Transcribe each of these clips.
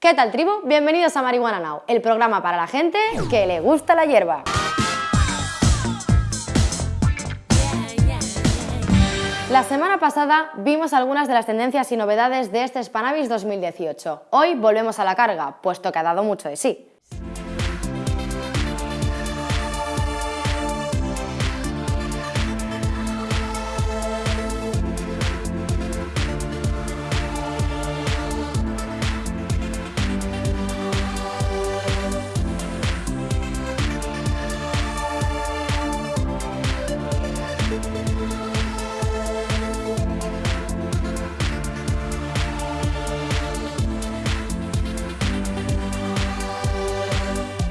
¿Qué tal tribu? Bienvenidos a Marihuana Now, el programa para la gente que le gusta la hierba. La semana pasada vimos algunas de las tendencias y novedades de este Spanavis 2018. Hoy volvemos a la carga, puesto que ha dado mucho de sí.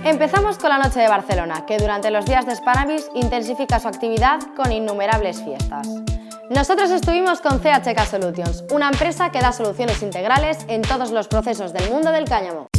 Empezamos con la Noche de Barcelona, que durante los días de Spanavis intensifica su actividad con innumerables fiestas. Nosotros estuvimos con CHK Solutions, una empresa que da soluciones integrales en todos los procesos del mundo del cáñamo.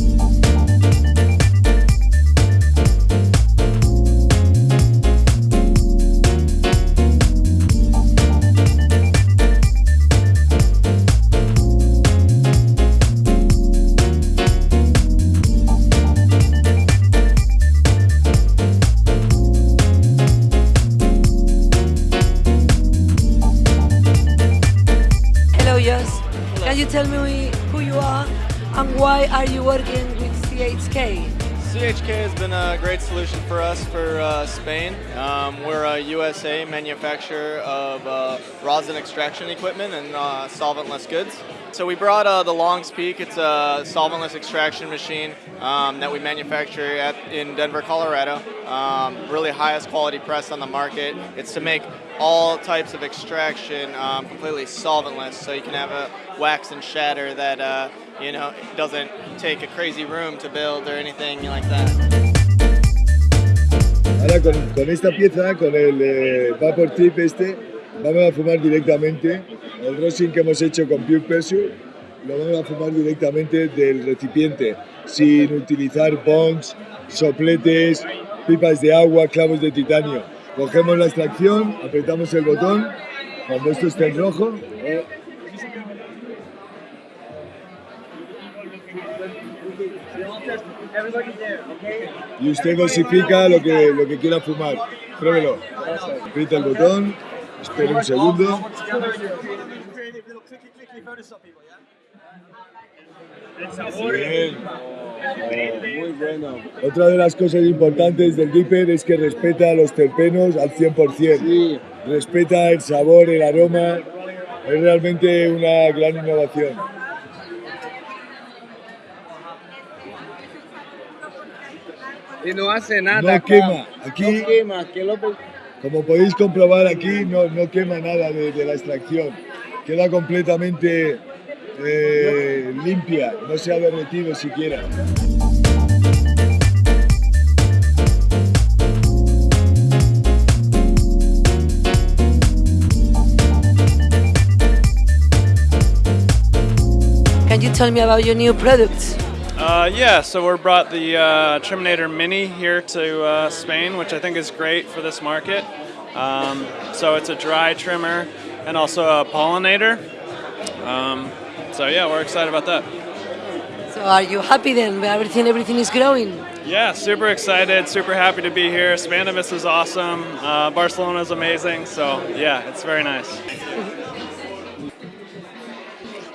Tell me who you are and why are you working with CHK? CHK has been a great solution for us for uh, Spain. Um, we're a USA manufacturer of uh, rosin extraction equipment and uh, solventless goods. So we brought uh, the Longs Peak. It's a solventless extraction machine um, that we manufacture at, in Denver, Colorado. Um, really highest quality press on the market. It's to make all types of extraction um, completely solventless, so you can have a wax and shatter that uh, you know doesn't take a crazy room to build or anything like that. Ahora con, con esta pieza, con el eh, Vapor Tip este, vamos a fumar directamente el rosin que hemos hecho con Pure Pressure, lo vamos a fumar directamente del recipiente, sin utilizar bongs, sopletes, pipas de agua, clavos de titanio. Cogemos la extracción, apretamos el botón, cuando esto esté en rojo, y usted dosifica lo que, lo que quiera fumar. Pruébelo. Aprieta el botón, espere un segundo. Bien. muy bueno. Otra de las cosas importantes del Dipper es que respeta los terpenos al 100%. Respeta el sabor, el aroma. Es realmente una gran innovación. Y no hace nada. No quema. Aquí, no quema. Como podéis comprobar aquí, no, no quema nada de, de la extracción. Queda completamente eh, limpia, no se ha derretido siquiera. Can you tell me about your new products? Uh, yeah, so we brought the uh, Terminator Mini here to uh, Spain, which I think is great for this market. Um, so it's a dry trimmer and also a pollinator. Um, so yeah, we're excited about that. So are you happy then? Everything, everything is growing. Yeah, super excited, super happy to be here. Spannabis is awesome. Uh, Barcelona is amazing. So yeah, it's very nice.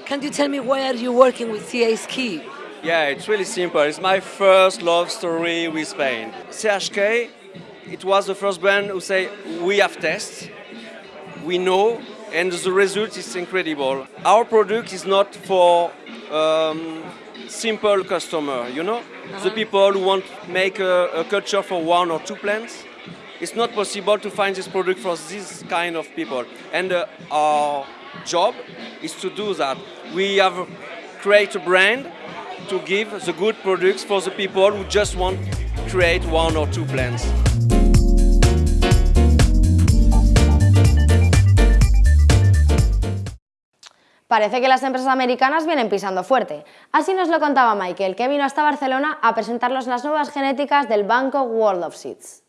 Can you tell me why are you working with CHK? Yeah, it's really simple. It's my first love story with Spain. CHK, it was the first brand who say we have tests, we know, and the result is incredible. Our product is not for um, simple customer, you know, uh -huh. the people who want to make a, a culture for one or two plants. It's not possible to find this product for this kind of people. And uh, our job is to do that. We have create a brand to give the good products for the people who just want to create one or two plants. Parece que las empresas americanas vienen pisando fuerte. Así nos lo contaba Michael, que vino hasta Barcelona a presentarnos las nuevas genéticas del banco World of Seeds.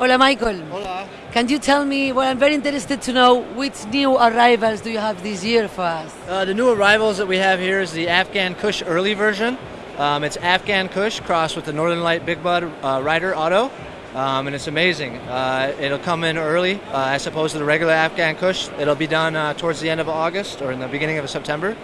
Hola Michael. Hola. Can you tell me, well I'm very interested to know which new arrivals do you have this year for us? Uh, the new arrivals that we have here is the Afghan Kush early version. Um, it's Afghan Kush crossed with the Northern Light Big Bud uh, Rider Auto, um, and it's amazing. Uh, it'll come in early uh, as opposed to the regular Afghan Kush. It'll be done uh, towards the end of August or in the beginning of September.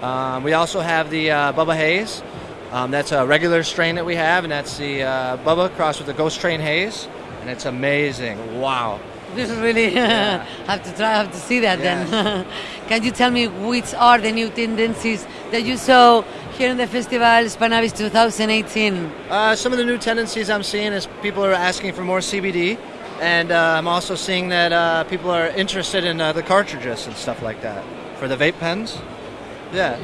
Um, we also have the uh, Bubba Haze. Um, that's a regular strain that we have, and that's the uh, Bubba crossed with the Ghost Train Haze, and it's amazing. Wow. This is really have to try, have to see that then. Can you tell me which are the new tendencies that you saw here in the festival Spannabis 2018? Uh, some of the new tendencies I'm seeing is people are asking for more CBD, and uh, I'm also seeing that uh, people are interested in uh, the cartridges and stuff like that for the vape pens. Yeah.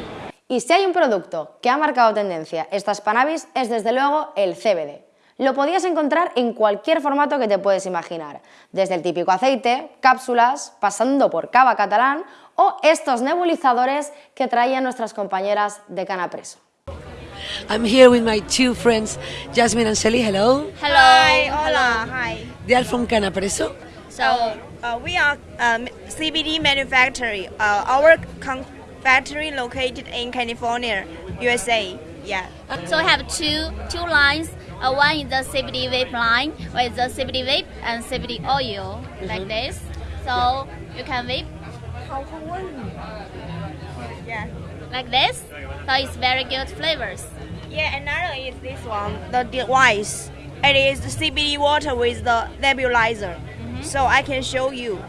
Y si hay un producto que ha marcado tendencia esta Spannabis es desde luego el CBD. Lo podías encontrar en cualquier formato que te puedes imaginar, desde el típico aceite, cápsulas, pasando por cava catalán o estos nebulizadores que traían nuestras compañeras de Canapreso. I'm here with my two friends, Jasmine and Shelly. Hello. Hello. Hi, hola. Hi. They are from Canapreso. So uh, we are um, CBD manufacturing. Uh, our factory located in California, USA. Yeah. So I have two two lines. Uh, one is the CBD vape line, with the CBD vape and CBD oil, like this. So you can vape Yeah. like this. So it's very good flavors. Yeah. Another is this one, the device. It is the CBD water with the nebulizer. So I can show you.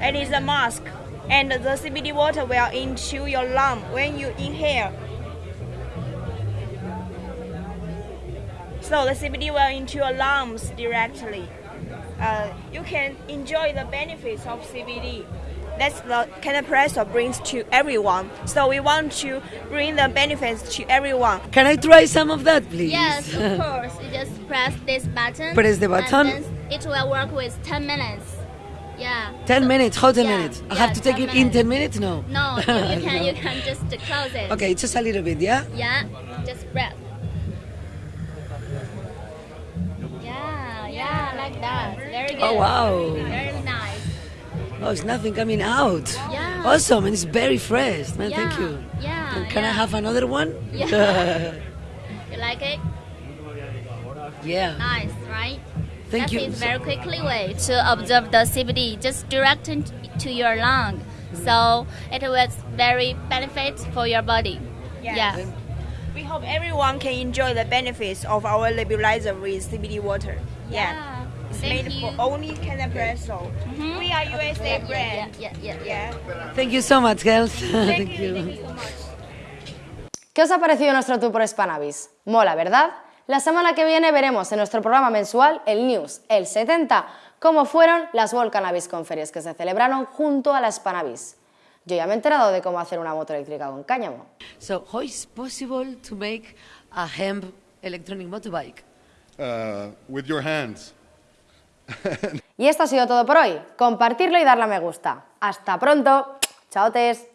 It is a mask, and the CBD water will into your lung when you inhale. So the CBD will into your lungs directly. Uh, you can enjoy the benefits of CBD. That's the Canapresso brings to everyone. So we want to bring the benefits to everyone. Can I try some of that, please? Yes, of course. You just press this button. Press the button. it will work with 10 minutes. Yeah. 10 minutes. How 10 Yeah, minutes? I yeah, have to take 10 it in 10 minutes? No. No, you, you can you can just close it. Okay, just a little bit, yeah? Yeah, just breath. Yeah, yeah, like that. Very oh, good. Oh, wow. Very nice. Oh, it's nothing coming out. Yeah. Awesome, and it's very fresh. Man, thank you. yeah, And can I have another one? Yeah. You like it? yeah. Nice, right? Thank that you. is very quickly way to observe the CBD, just direct it to your lung. So it was very benefit for your body. Yes. Yeah. We hope everyone can enjoy the benefits of our nebulizer with CBD water. Yeah. It's Thank made you. for only Canapresso. Mhm. We are USA Yeah, brand. Yeah, yeah, yeah. Yeah. Thank you so much, girls. Thank, you. Thank you so much. ¿Qué os ha parecido nuestro tour por Spanavis? Mola, ¿verdad? La semana que viene veremos en nuestro programa mensual, el News, el 70, cómo fueron las World Cannabis Conference que se celebraron junto a la Spanavis. Yo ya me he enterado de cómo hacer una moto eléctrica con cáñamo. So, how is possible to make a hemp electronic motorbike? uh, with your hands. Y esto ha sido todo por hoy. Compartirlo y darle a me gusta. Hasta pronto. Chao, tes.